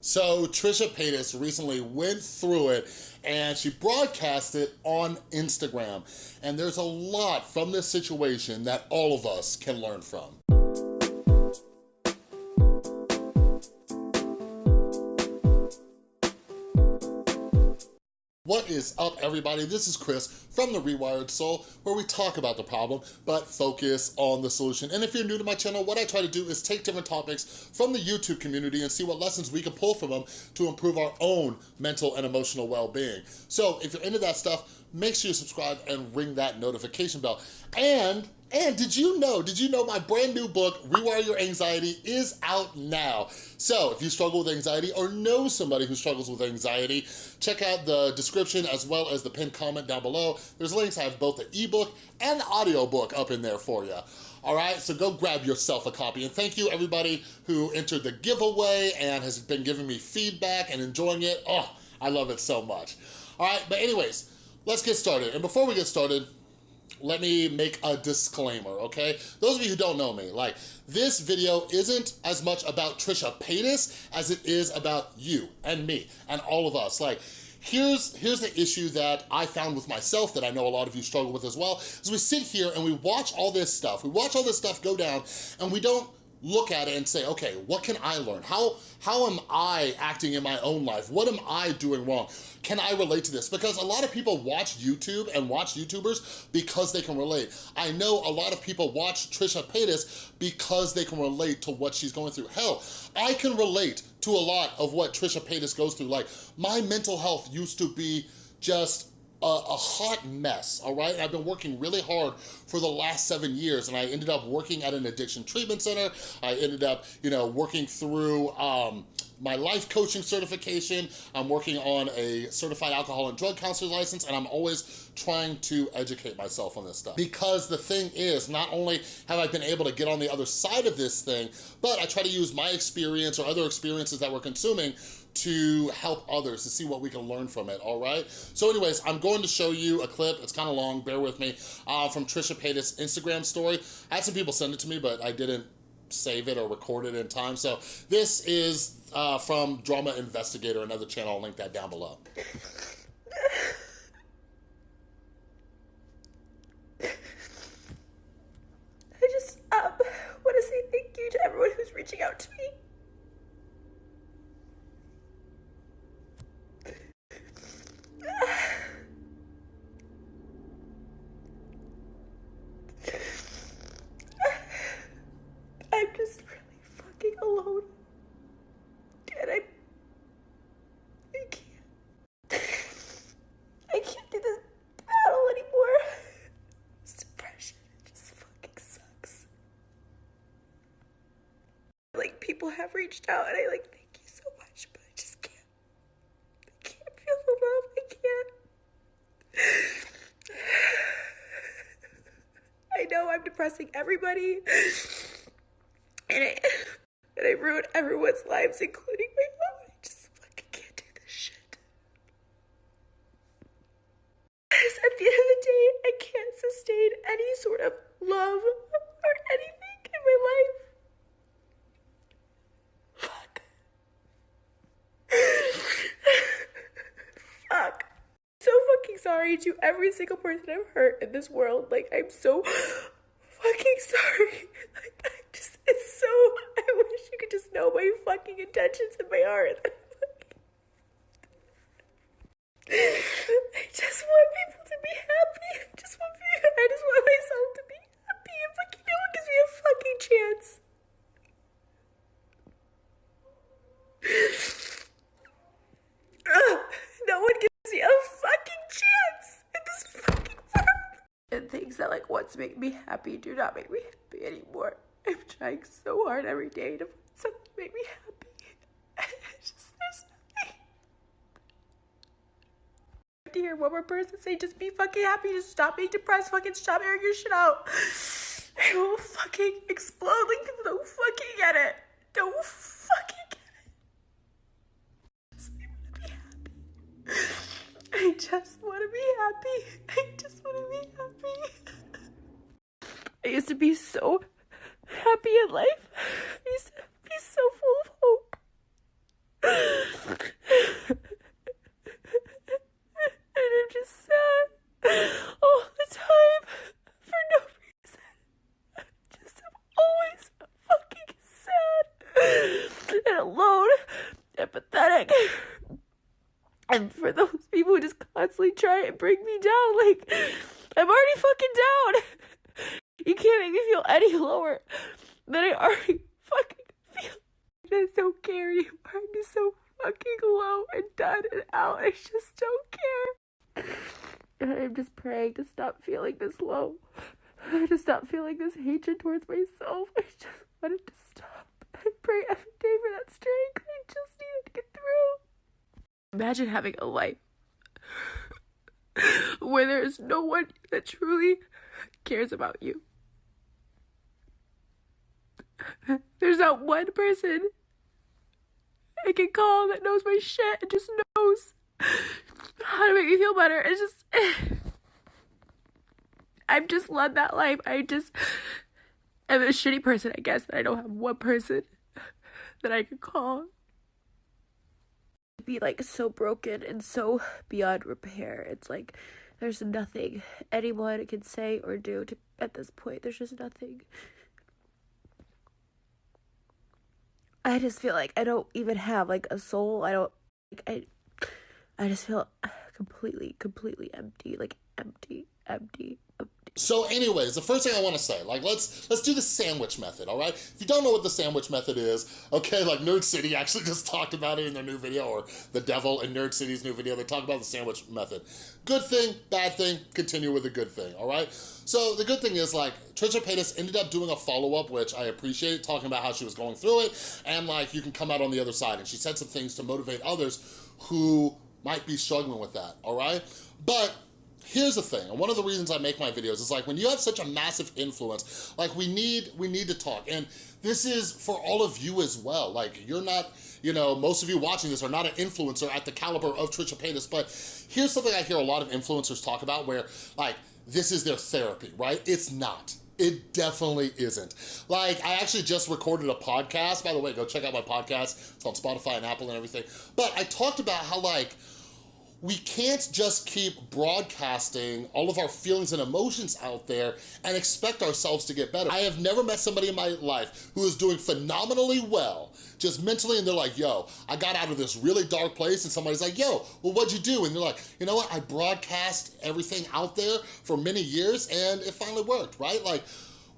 So Trisha Paytas recently went through it and she broadcast it on Instagram. And there's a lot from this situation that all of us can learn from. What is up, everybody? This is Chris from The Rewired Soul, where we talk about the problem, but focus on the solution. And if you're new to my channel, what I try to do is take different topics from the YouTube community and see what lessons we can pull from them to improve our own mental and emotional well-being. So if you're into that stuff, make sure you subscribe and ring that notification bell. And and did you know, did you know my brand new book, Rewire Your Anxiety, is out now. So if you struggle with anxiety or know somebody who struggles with anxiety, check out the description as well as the pinned comment down below. There's links, I have both the ebook and the audiobook up in there for you. All right, so go grab yourself a copy. And thank you everybody who entered the giveaway and has been giving me feedback and enjoying it. Oh, I love it so much. All right, but anyways, let's get started. And before we get started, let me make a disclaimer, okay? Those of you who don't know me, like, this video isn't as much about Trisha Paytas as it is about you and me and all of us. Like, here's here's the issue that I found with myself that I know a lot of you struggle with as well, is we sit here and we watch all this stuff, we watch all this stuff go down, and we don't look at it and say, okay, what can I learn? How, how am I acting in my own life? What am I doing wrong? Can I relate to this? Because a lot of people watch YouTube and watch YouTubers because they can relate. I know a lot of people watch Trisha Paytas because they can relate to what she's going through. Hell, I can relate to a lot of what Trisha Paytas goes through. Like, my mental health used to be just a, a, hot mess, all right? I've been working really hard for the last seven years and I ended up working at an addiction treatment center. I ended up, you know, working through um, my life coaching certification. I'm working on a certified alcohol and drug counselor license and I'm always trying to educate myself on this stuff. Because the thing is, not only have I been able to get on the other side of this thing, but I try to use my experience or other experiences that we're consuming to help others, to see what we can learn from it, all right? So anyways, I'm going to show you a clip, it's kind of long, bear with me, uh, from Trisha Paytas' Instagram story. I had some people send it to me, but I didn't save it or record it in time. So this is uh, from Drama Investigator, another channel, I'll link that down below. I just um, want to say thank you to everyone who's reaching out to me. Reached out and I like thank you so much, but I just can't. I can't feel the love. I can't. I know I'm depressing everybody. And I and I ruin everyone's lives, including my own. I just fucking can't do this shit. Because at the end of the day, I can't sustain any sort of love or anything in my life. Sorry to every single person I've hurt in this world. Like, I'm so fucking sorry. Like, I just, it's so, I wish you could just know my fucking intentions in my heart. I just want people to be happy. I just want I just want myself to be happy. And fucking no one gives me a fucking chance. no one gives me a fucking chance in this fucking world. And things that like once make me happy do not make me happy anymore. I'm trying so hard every day to find something to make me happy. just there's nothing. To hear one more person say just be fucking happy, just stop being depressed, fucking stop airing your shit out. I will fucking explode like don't fucking get it. Don't fucking get it. I just want to be happy. I just want to to be so happy in life. be so full of hope. and I'm just sad all the time for no reason. I just am always fucking sad and alone and pathetic. And for those people who just constantly try and bring me down, like, I'm already fucking down. You can't make me feel any lower than I already fucking feel. I just don't care anymore. I'm so fucking low and done and out. I just don't care. I'm just praying to stop feeling this low. To stop feeling this hatred towards myself. I just want it to stop. I pray every day for that strength. I just need to get through. Imagine having a life where there is no one that truly cares about you. There's not one person I can call that knows my shit and just knows how to make me feel better. It's just. I've just led that life. I just am a shitty person, I guess, that I don't have one person that I could call. Be like so broken and so beyond repair. It's like there's nothing anyone can say or do to, at this point. There's just nothing. I just feel like I don't even have like a soul. I don't like I I just feel completely completely empty, like empty, empty, empty. So anyways, the first thing I wanna say, like let's let's do the sandwich method, all right? If you don't know what the sandwich method is, okay, like Nerd City actually just talked about it in their new video, or The Devil in Nerd City's new video, they talk about the sandwich method. Good thing, bad thing, continue with the good thing, all right? So the good thing is like, Trisha Paytas ended up doing a follow-up, which I appreciate, talking about how she was going through it, and like, you can come out on the other side. And she said some things to motivate others who might be struggling with that, all right? But here's the thing, and one of the reasons I make my videos is like when you have such a massive influence, like we need, we need to talk. And this is for all of you as well. Like you're not, you know, most of you watching this are not an influencer at the caliber of Trisha Paytas, but here's something I hear a lot of influencers talk about where like, this is their therapy, right? It's not. It definitely isn't. Like, I actually just recorded a podcast. By the way, go check out my podcast. It's on Spotify and Apple and everything. But I talked about how, like, we can't just keep broadcasting all of our feelings and emotions out there and expect ourselves to get better. I have never met somebody in my life who is doing phenomenally well, just mentally, and they're like, yo, I got out of this really dark place, and somebody's like, yo, well, what'd you do? And they're like, you know what, I broadcast everything out there for many years, and it finally worked, right? Like,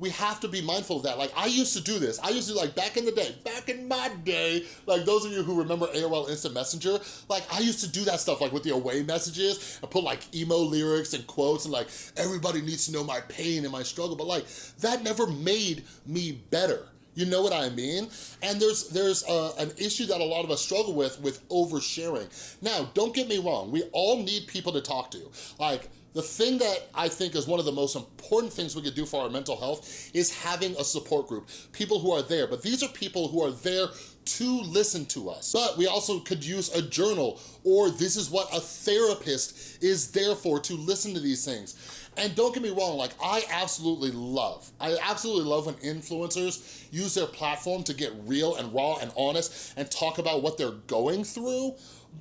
we have to be mindful of that. Like I used to do this. I used to like back in the day, back in my day, like those of you who remember AOL Instant Messenger, like I used to do that stuff like with the away messages and put like emo lyrics and quotes and like everybody needs to know my pain and my struggle. But like that never made me better. You know what I mean? And there's there's uh, an issue that a lot of us struggle with, with oversharing. Now, don't get me wrong. We all need people to talk to. Like, the thing that I think is one of the most important things we could do for our mental health is having a support group, people who are there. But these are people who are there to listen to us. But we also could use a journal or this is what a therapist is there for, to listen to these things. And don't get me wrong, like I absolutely love, I absolutely love when influencers use their platform to get real and raw and honest and talk about what they're going through.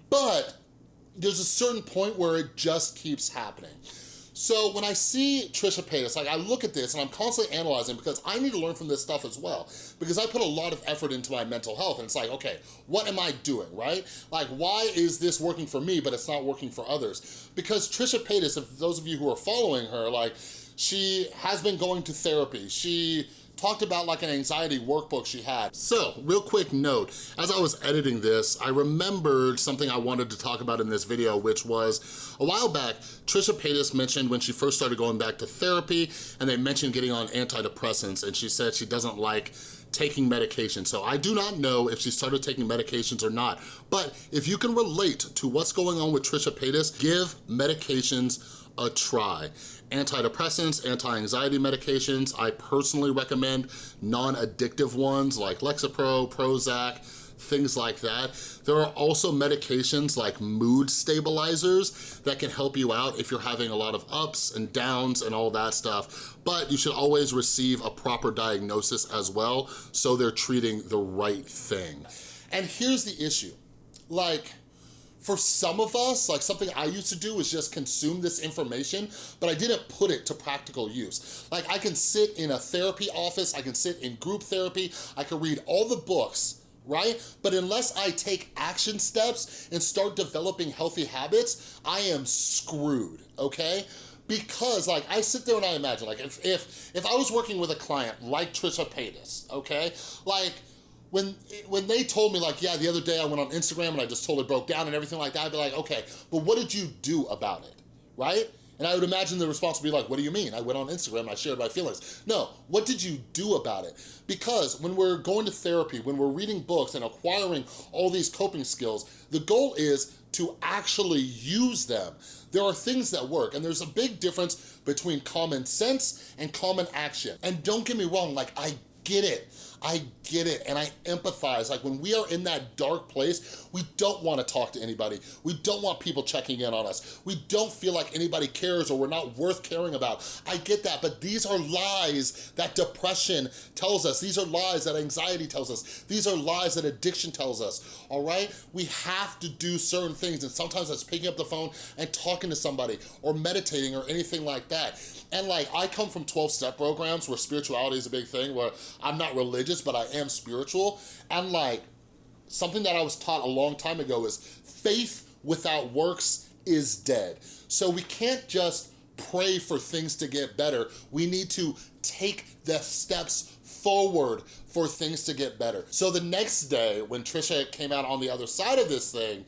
But there's a certain point where it just keeps happening. So when I see Trisha Paytas, like I look at this and I'm constantly analyzing because I need to learn from this stuff as well because I put a lot of effort into my mental health and it's like, okay, what am I doing, right? Like why is this working for me but it's not working for others? Because Trisha Paytas, if those of you who are following her, like she has been going to therapy. She talked about like an anxiety workbook she had. So, real quick note, as I was editing this, I remembered something I wanted to talk about in this video, which was a while back, Trisha Paytas mentioned when she first started going back to therapy, and they mentioned getting on antidepressants, and she said she doesn't like taking medication. So I do not know if she started taking medications or not, but if you can relate to what's going on with Trisha Paytas, give medications a try. Antidepressants, anti-anxiety medications, I personally recommend non-addictive ones like Lexapro, Prozac, things like that. There are also medications like mood stabilizers that can help you out if you're having a lot of ups and downs and all that stuff, but you should always receive a proper diagnosis as well so they're treating the right thing. And here's the issue, like, for some of us, like something I used to do is just consume this information, but I didn't put it to practical use. Like I can sit in a therapy office, I can sit in group therapy, I can read all the books right? But unless I take action steps and start developing healthy habits, I am screwed, okay? Because like I sit there and I imagine like if if if I was working with a client like Trisha Paytas, okay? Like when when they told me like, yeah, the other day I went on Instagram and I just totally broke down and everything like that, I'd be like, okay, but what did you do about it, right? And I would imagine the response would be like, what do you mean? I went on Instagram and I shared my feelings. No, what did you do about it? Because when we're going to therapy, when we're reading books and acquiring all these coping skills, the goal is to actually use them. There are things that work and there's a big difference between common sense and common action. And don't get me wrong, like I get it. I get it and I empathize. Like when we are in that dark place, we don't wanna talk to anybody. We don't want people checking in on us. We don't feel like anybody cares or we're not worth caring about. I get that, but these are lies that depression tells us. These are lies that anxiety tells us. These are lies that addiction tells us, all right? We have to do certain things and sometimes that's picking up the phone and talking to somebody or meditating or anything like that. And like, I come from 12-step programs where spirituality is a big thing, where I'm not religious, but I am spiritual. And like, something that I was taught a long time ago is faith without works is dead. So we can't just pray for things to get better. We need to take the steps forward for things to get better. So the next day, when Trisha came out on the other side of this thing,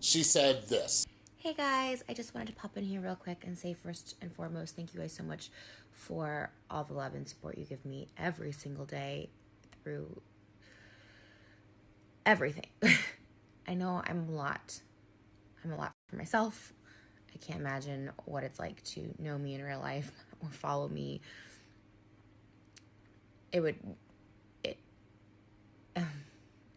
she said this. Hey guys, I just wanted to pop in here real quick and say first and foremost, thank you guys so much for all the love and support you give me every single day through everything. I know I'm a lot. I'm a lot for myself. I can't imagine what it's like to know me in real life or follow me. It would it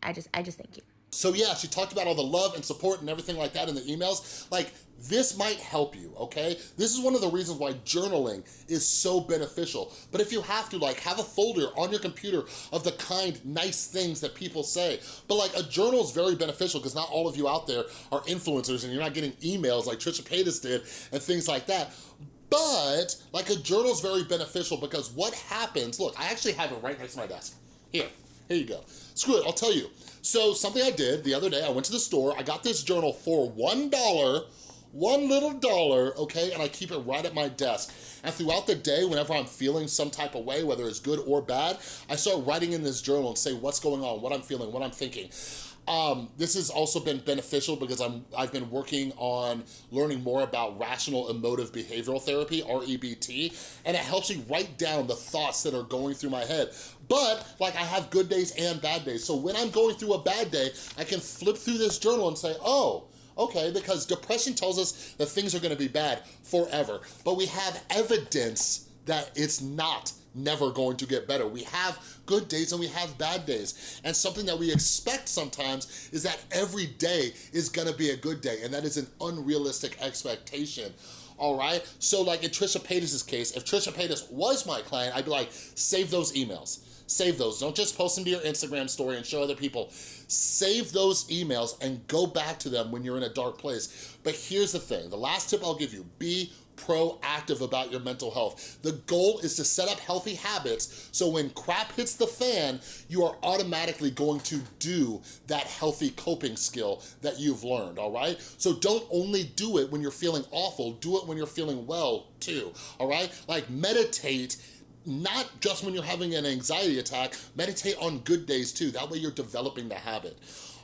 I just I just thank you. So yeah, she talked about all the love and support and everything like that in the emails. Like, this might help you, okay? This is one of the reasons why journaling is so beneficial. But if you have to, like, have a folder on your computer of the kind, nice things that people say. But like, a journal is very beneficial because not all of you out there are influencers and you're not getting emails like Trisha Paytas did and things like that. But, like, a journal is very beneficial because what happens, look, I actually have it right next to my desk. Here, here you go. Screw it, I'll tell you. So something I did the other day, I went to the store, I got this journal for $1, one little dollar, okay, and I keep it right at my desk. And throughout the day, whenever I'm feeling some type of way, whether it's good or bad, I start writing in this journal and say what's going on, what I'm feeling, what I'm thinking. Um, this has also been beneficial because I'm, I've been working on learning more about rational emotive behavioral therapy, REBT, and it helps me write down the thoughts that are going through my head. But like I have good days and bad days. So when I'm going through a bad day, I can flip through this journal and say, oh, okay, because depression tells us that things are gonna be bad forever. But we have evidence that it's not never going to get better. We have good days and we have bad days. And something that we expect sometimes is that every day is gonna be a good day and that is an unrealistic expectation all right? So like in Trisha Paytas' case, if Trisha Paytas was my client, I'd be like, save those emails. Save those. Don't just post them to your Instagram story and show other people. Save those emails and go back to them when you're in a dark place. But here's the thing, the last tip I'll give you, be proactive about your mental health. The goal is to set up healthy habits so when crap hits the fan, you are automatically going to do that healthy coping skill that you've learned, all right? So don't only do it when you're feeling awful, do it when you're feeling well too, all right? Like meditate not just when you're having an anxiety attack, meditate on good days too. That way you're developing the habit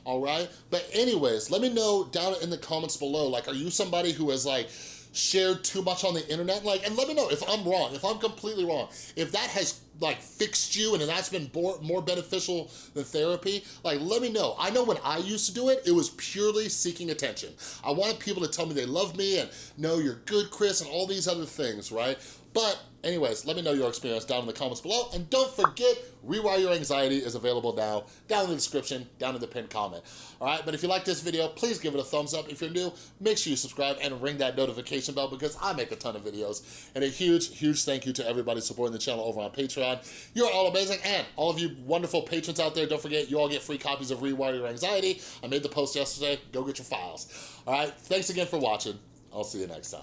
all right? But anyways, let me know down in the comments below, like, are you somebody who is like, shared too much on the internet like and let me know if i'm wrong if i'm completely wrong if that has like fixed you and that's been more, more beneficial than therapy like let me know. I know when i used to do it it was purely seeking attention. I wanted people to tell me they love me and know you're good chris and all these other things right but anyways, let me know your experience down in the comments below. And don't forget, Rewire Your Anxiety is available now down in the description, down in the pinned comment. All right, but if you like this video, please give it a thumbs up. If you're new, make sure you subscribe and ring that notification bell because I make a ton of videos. And a huge, huge thank you to everybody supporting the channel over on Patreon. You're all amazing. And all of you wonderful patrons out there, don't forget, you all get free copies of Rewire Your Anxiety. I made the post yesterday. Go get your files. All right, thanks again for watching. I'll see you next time.